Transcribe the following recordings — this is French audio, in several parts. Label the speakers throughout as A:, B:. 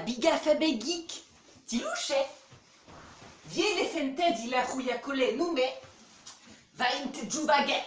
A: Abiga fabegik, tilouche. Viene fente di la rouillacole nume, vaint jubage.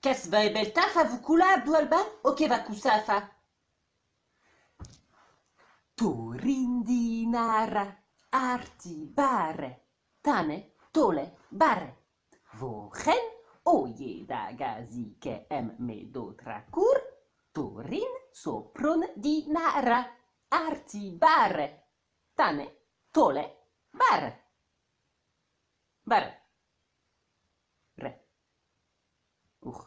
A: Kes va ebelta fa vukula abdu alban, oke va kusafa. Turindinara, arti bare, tane, tole, bare. Vochen, oye da gazi ke em me Torin sopron di nara, arti bar, tane tole bar. Bar. Re. Uh.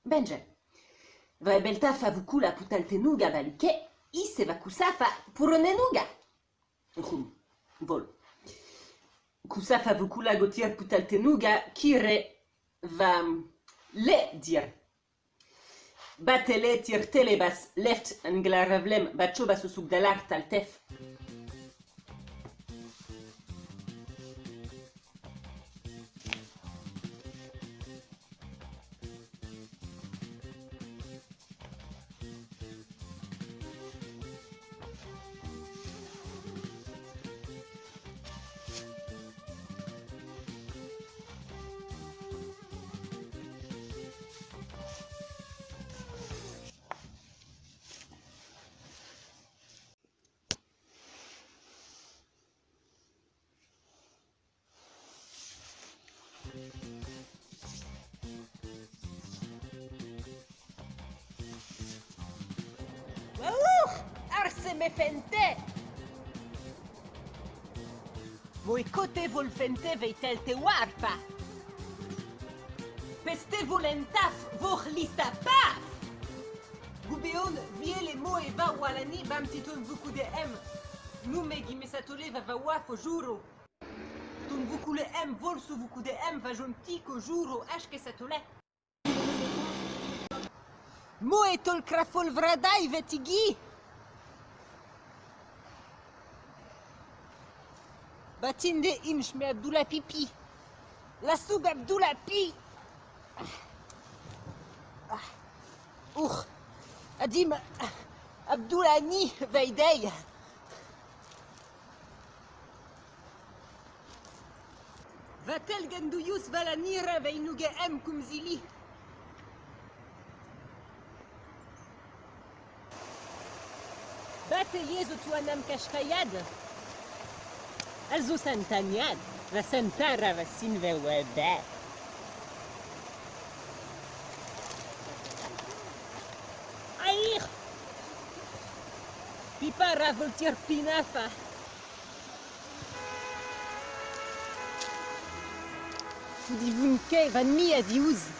A: Benje. Vaebelta favukula putaltenuga valike, i se va cusa fa puronenuga. Rum. Vol. Kusafa vukula gotier putaltenuga, kire va le dire. batele tirtele bas left ngla revlem bacho basu sugdalar taltef Arse me fente! Voi cote vol fente veitel te warpa! Peste volentaf vor lista paf! Gubeon viele mo e va walani bam titon vuku de em. Nu me gimesatole va va wafo juro. Ton vuku le em vol su vuku de em va jontico juro ashke satole. Mo e tol crafol vradai vetigi! Batinde imsh me Abdullah pipi. La soub Abdullah pi. Our. Adim Abdullah ni veidei. Vatel ganduyus valanira veinuge em kumzili. Batelier zo tuanam kashkayad. a zo santaniad, va santara va sinve oa bet. Aich! Pipa ravel tiar pinafa. Di vunke van mi a di ouzi.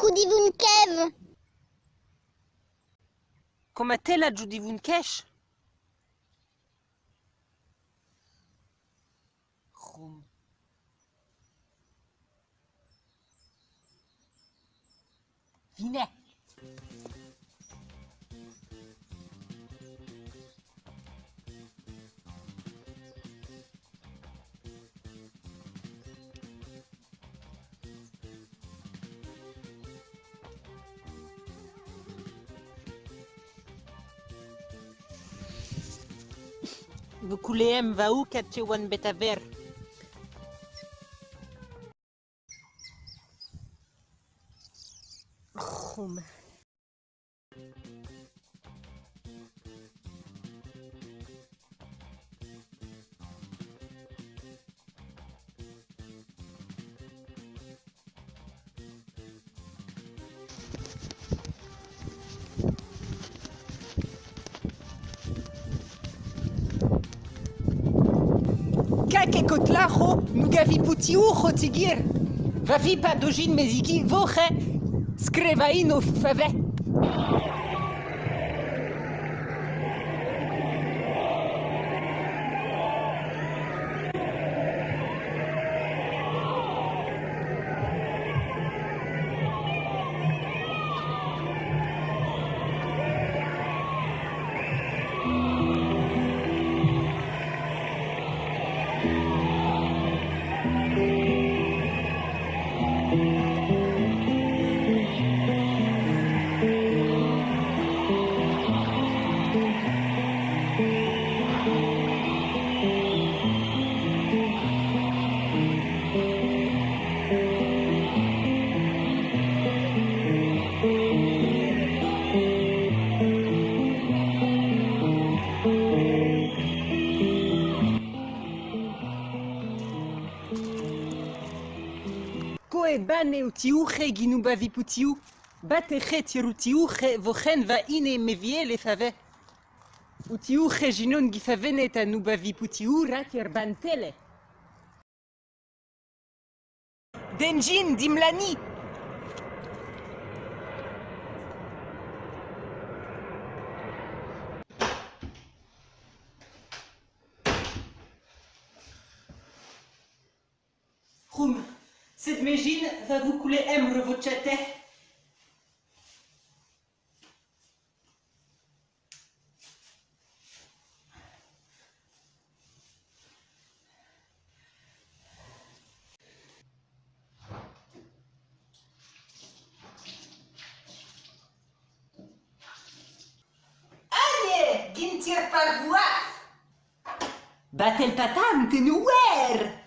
B: Koin, Jukudivun Kev.
A: Komatela judivun kesh. Khum. וכולם באו כתשוון בטבר. חום. Betaver. Khum. kotlacho, nugavi putiucho tigir. Vavi pa dojin mezigi voche, skrevaino fave. Koe bane utiuche ginubavi putiu. Bateche tirutiuche vochen va ine meviele fave. Utiuche ginon gifavenet anubavi putiu raker bantele. Denjin dimlani. Cette mégine va vous couler emre votre chatet. Allez, gintir par voix. Battel patam, te nouer.